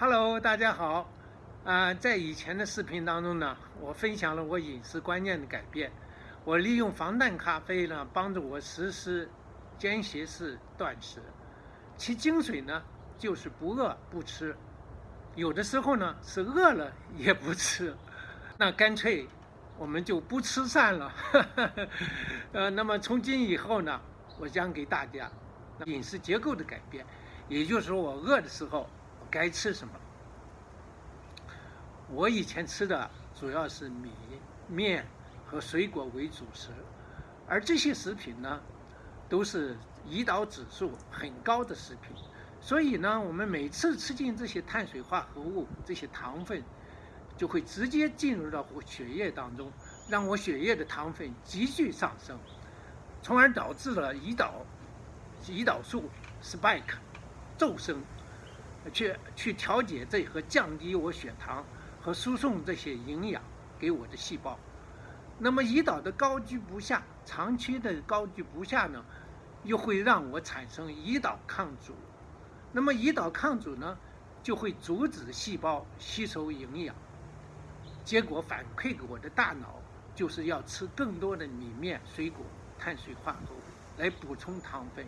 Hello，大家好。啊，在以前的视频当中呢，我分享了我饮食观念的改变。我利用防弹咖啡呢，帮助我实施间歇式断食。其精髓呢，就是不饿不吃。有的时候呢，是饿了也不吃。那干脆我们就不吃算了。呃，那么从今以后呢，我将给大家饮食结构的改变，也就是说，我饿的时候该吃什么。我以前吃的主要是米面和水果为主食，而这些食品呢，都是胰岛指数很高的食品，所以呢，我们每次吃进这些碳水化合物、这些糖分，就会直接进入到血液当中，让我血液的糖分急剧上升，从而导致了胰岛胰岛素 spike 骤升，去去调节这和降低我血糖。和输送这些营养给我的细胞，那么胰岛的高居不下，长期的高居不下呢，又会让我产生胰岛抗阻。那么胰岛抗阻呢，就会阻止细胞吸收营养，结果反馈给我的大脑，就是要吃更多的米面、水果、碳水化合物来补充糖分，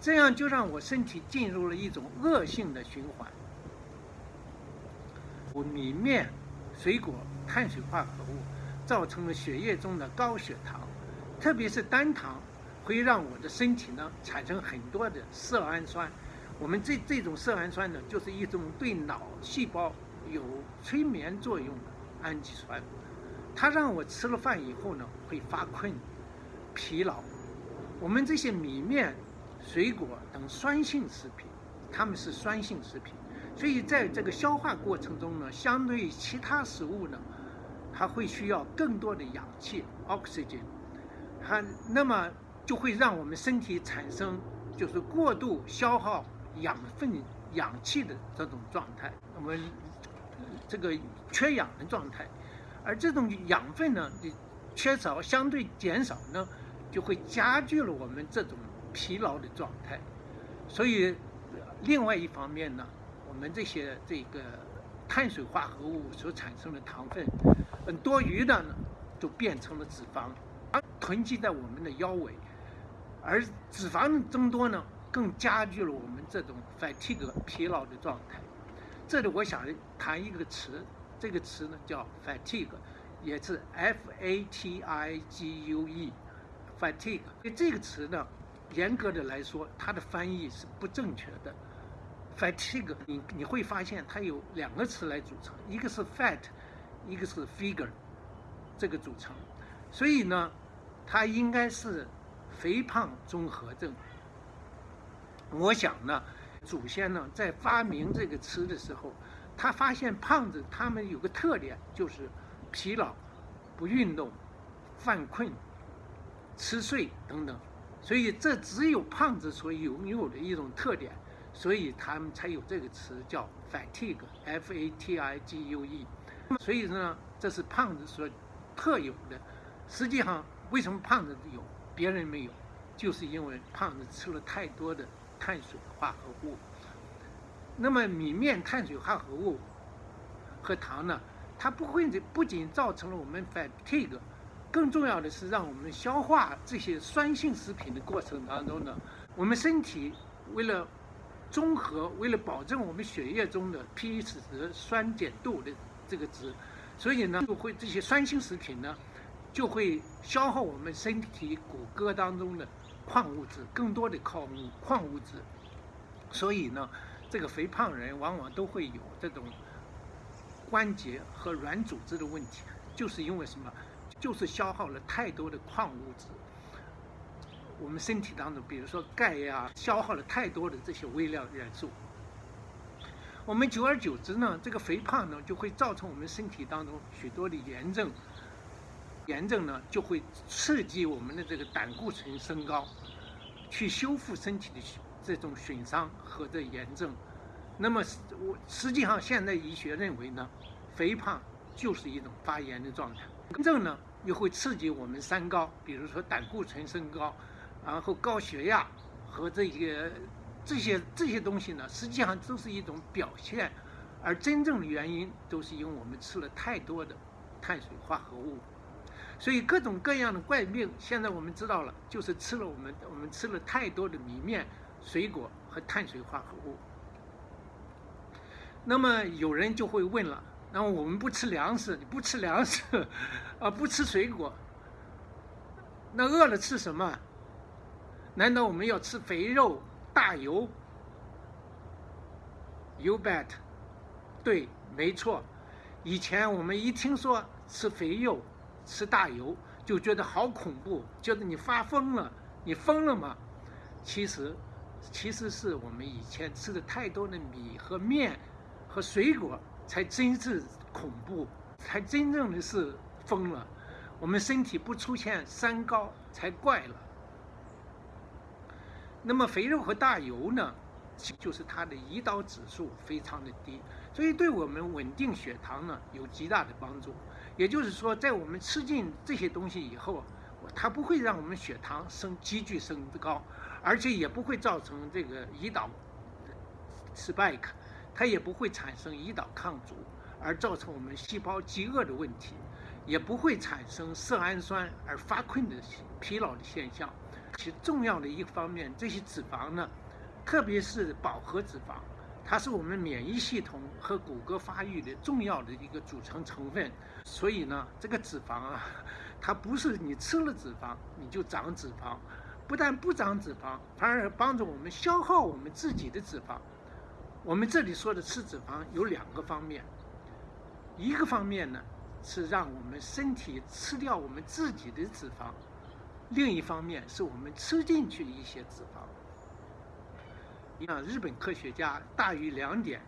这样就让我身体进入了一种恶性的循环。我米面、水果、碳水化合物造成了血液中的高血糖，特别是单糖，会让我的身体呢产生很多的色氨酸。我们这这种色氨酸呢，就是一种对脑细胞有催眠作用的氨基酸。它让我吃了饭以后呢会发困、疲劳。我们这些米面、水果等酸性食品，它们是酸性食品。所以在这个消化过程中呢，相对于其他食物呢，它会需要更多的氧气 （oxygen），它那么就会让我们身体产生就是过度消耗养分、氧气的这种状态，我们这个缺氧的状态，而这种养分呢缺少相对减少呢，就会加剧了我们这种疲劳的状态。所以另外一方面呢。我们这些这个碳水化合物所产生的糖分，嗯，多余的呢，就变成了脂肪，而囤积在我们的腰围，而脂肪增多呢，更加剧了我们这种 fatigue 疲劳的状态。这里我想谈一个词，这个词呢叫 fatigue，也是 f a t i g u e，fatigue。这个词呢，严格的来说，它的翻译是不正确的。fatigue，你你会发现它有两个词来组成，一个是 fat，一个是 figure，这个组成，所以呢，它应该是肥胖综合症。我想呢，祖先呢在发明这个词的时候，他发现胖子他们有个特点，就是疲劳、不运动、犯困、吃睡等等，所以这只有胖子所拥有的一种特点。所以他们才有这个词叫 fatigue，f-a-t-i-g-u-e。所以呢，这是胖子所特有的。实际上，为什么胖子有，别人没有？就是因为胖子吃了太多的碳水化合物。那么米面碳水化合物和糖呢，它不会不仅造成了我们 fatigue，更重要的是让我们消化这些酸性食品的过程当中呢，我们身体为了综合为了保证我们血液中的 pH 值酸碱度的这个值，所以呢就会这些酸性食品呢就会消耗我们身体骨骼当中的矿物质，更多的矿物矿物质，所以呢这个肥胖人往往都会有这种关节和软组织的问题，就是因为什么？就是消耗了太多的矿物质。我们身体当中，比如说钙呀，消耗了太多的这些微量元素。我们久而久之呢，这个肥胖呢，就会造成我们身体当中许多的炎症。炎症呢，就会刺激我们的这个胆固醇升高，去修复身体的这种损伤和这炎症。那么，我实际上现代医学认为呢，肥胖就是一种发炎的状态。炎症呢，又会刺激我们三高，比如说胆固醇升高。然后高血压和这些这些这些东西呢，实际上都是一种表现而真正的原因都是因为我们吃了太多的碳水化合物。所以各种各样的怪病，现在我们知道了，就是吃了我们我们吃了太多的米面、水果和碳水化合物。那么有人就会问了：那我们不吃粮食，你不吃粮食，啊，不吃水果，那饿了吃什么？难道我们要吃肥肉、大油？You bet，对，没错。以前我们一听说吃肥肉，吃大油就觉得好恐怖，觉得你发疯了，你疯了吗？其实，其实是我们以前吃的太多的米和面和水果，才真是恐怖，才真正的是疯了。我们身体不出现三高才怪了。那么肥肉和大油呢，就是它的胰岛指数非常的低，所以对我们稳定血糖呢有极大的帮助。也就是说，在我们吃进这些东西以后，它不会让我们血糖升急剧升高，而且也不会造成这个胰岛 spike，它也不会产生胰岛抗阻，而造成我们细胞饥饿的问题，也不会产生色氨酸而发困的疲劳的现象。其重要的一方面，这些脂肪呢，特别是饱和脂肪。它是我们免疫系统和骨骼发育的重要的一个组成成分，所以呢，这个脂肪啊，它不是你吃了脂肪你就长脂肪，不但不长脂肪，反而帮助我们消耗我们自己的脂肪。我们这里说的吃脂肪有两个方面，一个方面呢是让我们身体吃掉我们自己的脂肪，另一方面是我们吃进去一些脂肪。像日本科学家大于两点，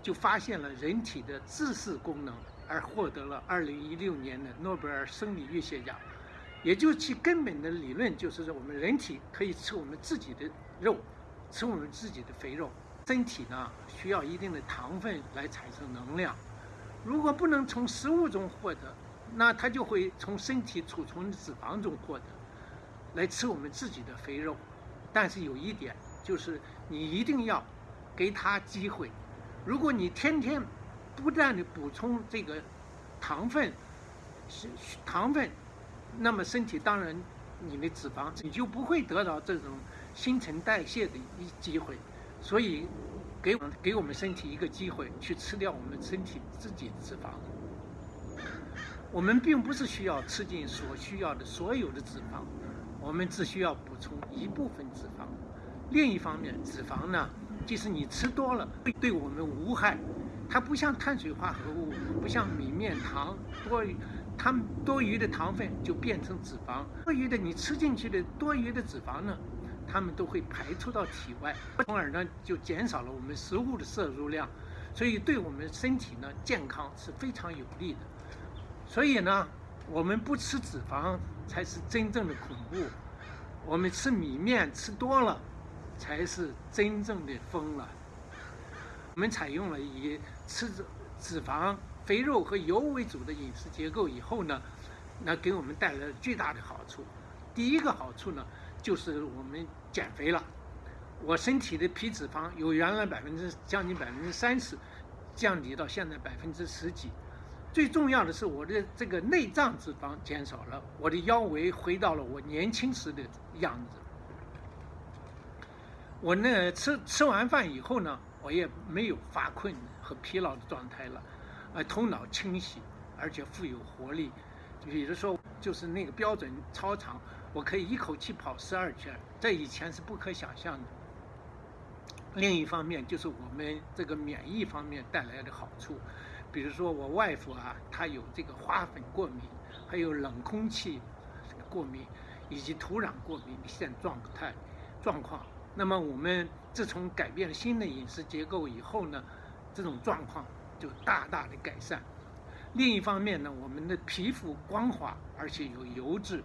就发现了人体的自噬功能，而获得了2016年的诺贝尔生理医学奖。也就其根本的理论就是说，我们人体可以吃我们自己的肉，吃我们自己的肥肉。身体呢需要一定的糖分来产生能量，如果不能从食物中获得，那它就会从身体储存的脂肪中获得，来吃我们自己的肥肉。但是有一点。就是你一定要给他机会。如果你天天不断的补充这个糖分，是糖分，那么身体当然你的脂肪你就不会得到这种新陈代谢的一机会。所以给给我们身体一个机会去吃掉我们身体自己的脂肪。我们并不是需要吃进所需要的所有的脂肪，我们只需要补充一部分脂肪。另一方面，脂肪呢，即使你吃多了，对对我们无害。它不像碳水化合物，不像米面糖多，它们多余的糖分就变成脂肪。多余的你吃进去的多余的脂肪呢，它们都会排出到体外，从而呢就减少了我们食物的摄入量，所以对我们身体呢健康是非常有利的。所以呢，我们不吃脂肪才是真正的恐怖。我们吃米面吃多了。才是真正的疯了。我们采用了以吃脂脂肪、肥肉和油为主的饮食结构以后呢，那给我们带来了巨大的好处。第一个好处呢，就是我们减肥了。我身体的皮脂肪由原来百分之将近百分之三十，降低到现在百分之十几。最重要的是，我的这个内脏脂肪减少了，我的腰围回到了我年轻时的样子。我那吃吃完饭以后呢，我也没有发困和疲劳的状态了，呃，头脑清晰，而且富有活力。比如说，就是那个标准操场，我可以一口气跑十二圈，这以前是不可想象的。另一方面，就是我们这个免疫方面带来的好处，比如说我外父啊，他有这个花粉过敏，还有冷空气过敏，以及土壤过敏的现状态状况。那么我们自从改变了新的饮食结构以后呢，这种状况就大大的改善。另一方面呢，我们的皮肤光滑而且有油脂，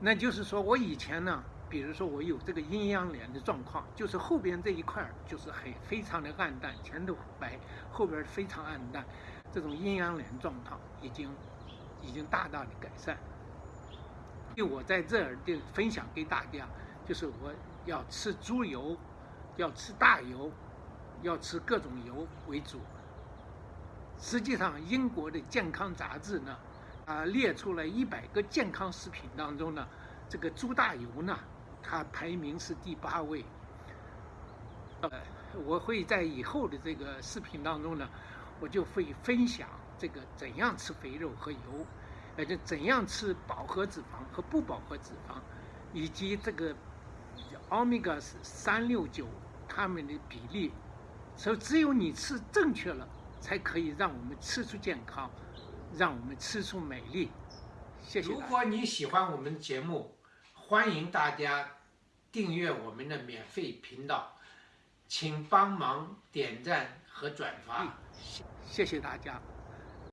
那就是说我以前呢，比如说我有这个阴阳脸的状况，就是后边这一块就是很非常的暗淡，前头白，后边非常暗淡，这种阴阳脸状况已经已经大大的改善。就我在这儿就分享给大家，就是我。要吃猪油，要吃大油，要吃各种油为主。实际上，英国的健康杂志呢，啊列出了一百个健康食品当中呢，这个猪大油呢，它排名是第八位。呃，我会在以后的这个视频当中呢，我就会分享这个怎样吃肥肉和油，而且怎样吃饱和脂肪和不饱和脂肪，以及这个欧米伽三六九它们的比例。所以，只有你吃正确了，才可以让我们吃出健康，让我们吃出美丽。谢谢。如果你喜欢我们的节目，欢迎大家订阅我们的免费频道。请帮忙点赞和转发，谢谢大家。